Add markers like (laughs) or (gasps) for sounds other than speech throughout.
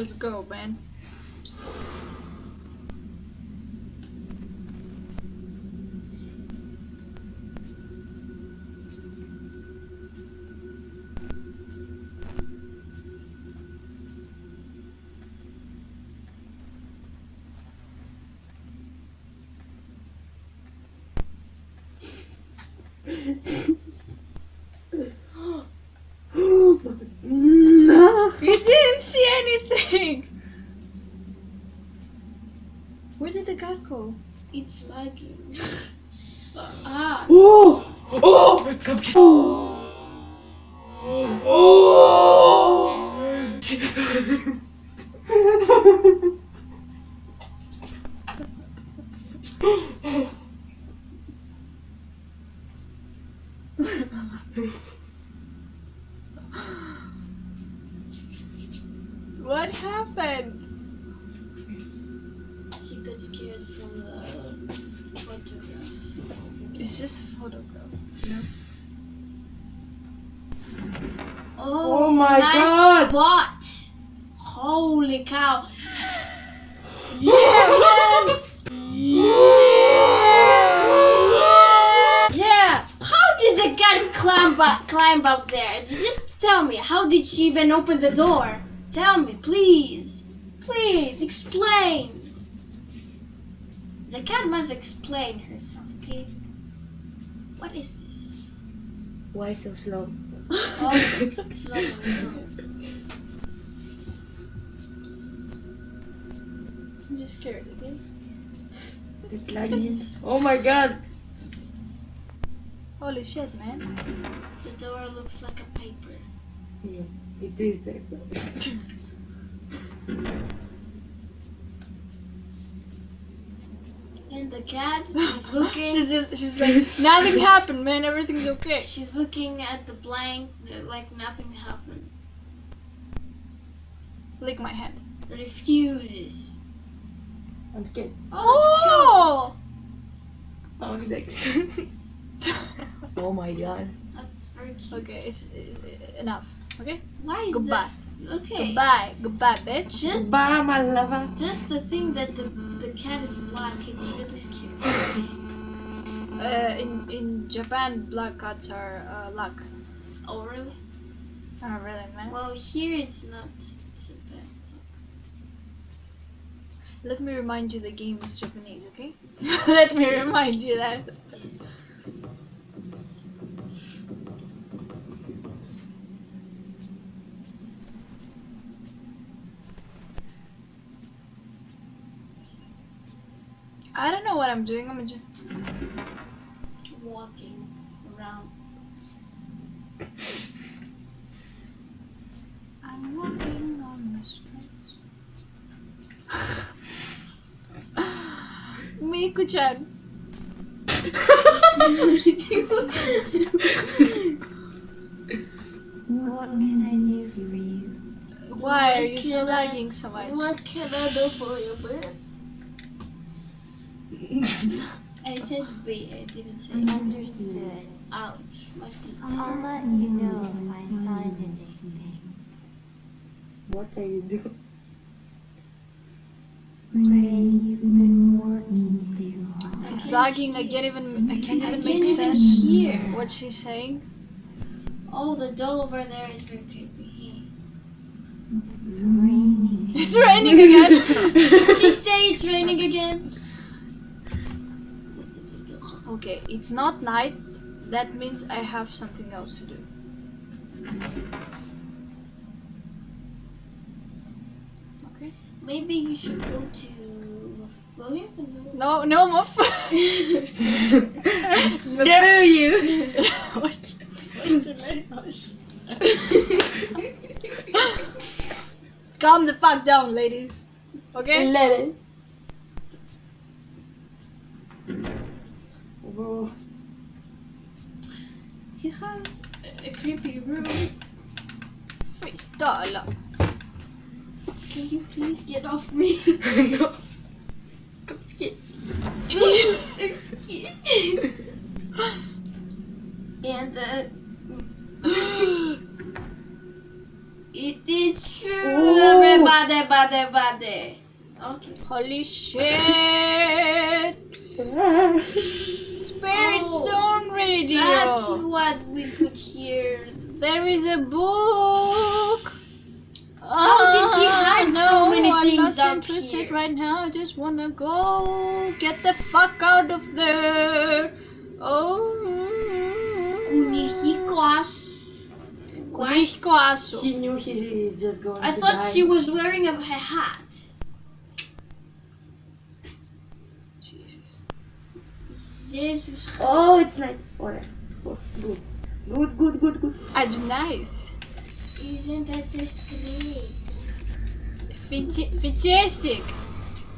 Let's go, man. (laughs) no. You didn't see anything! Where did the cat go? It's lagging. (laughs) ah, Oh! Oh! Oh! What happened? She got scared from the photograph. It's just a photograph. Oh, Oh my nice God. spot. Holy cow. (laughs) Yeah. How did the cat climb up, climb up there? Just tell me. How did she even open the door? Tell me, please. Please explain. The cat must explain herself, okay? What is this? Why so slow? (laughs) Oh, slow, slow. I'm just scared, okay? It's lagging. (laughs) Oh my god. Holy shit, man. The door looks like a paper. Yeah, it is there. (laughs) And the cat (laughs) is looking. She's just, she's like, nothing happened, man. Everything's okay. She's looking at the blank like nothing happened. Lick my hand. Refuses. I'm scared. Oh, Oh, next. (laughs) oh my god. that's very cute. okay, it's, uh, enough. Okay? Why is Goodbye. that? Okay. Goodbye. Goodbye, bitch. Just Bye, my lover. just the thing that the the cat is black. It really scary. (laughs) Uh, in in Japan, black cats are uh, luck. Oh really? Oh, really, man? Well, here it's not. It's bad. Let me remind you the game is Japanese, okay? (laughs) Let me remind you that. (laughs) I don't know what I'm doing. I'm just Walking around. I'm walking on the streets. (laughs) Miku-chan. What can I do for you? Why are you What so lagging so much? What can I do for you, man? I said B. I didn't say. Understood. Ouch, my feet. I'll let you know if I find anything. What are you doing? Ray, you've been working too hard. It's lagging. I can't even. I can't even I even can't make even sense. hear. What she's saying. Oh, the doll over there is very creepy. It's raining. It's raining again. Did (laughs) she say it's raining again? Okay, it's not night. That means I have something else to do. Okay. Maybe you should go to. Can. No, no, Muff. Screw you! Calm the fuck down, ladies. Okay? Let it. He has a, creepy room. Freestyle. Can you please get off me? (laughs) no. I'm scared. I'm scared. and uh, (gasps) it is true, Ooh. everybody, bade, bade. Okay. Holy shit! (laughs) Spirit Oh, Stone Radio! That's what we could hear. There is a book! How did she Ah, hide no, so many things. I'm things not interested here? right now. I just wanna go. Get the fuck out of there! Oh. Kunihikos. What? Kunihikoasu. She knew she just going I thought die. she was wearing a hat. Jesus. Jesus Christ. Oh, it's night. Alright. Oh, good. Good, good, good, good. That's nice. Isn't that just great? Fantastic.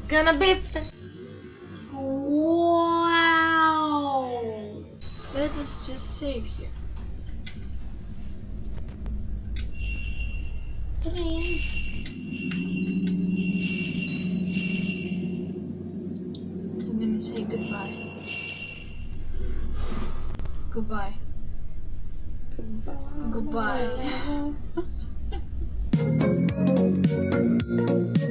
Gonna be. Wow. Let us just save here. Train. Goodbye. Goodbye. (laughs)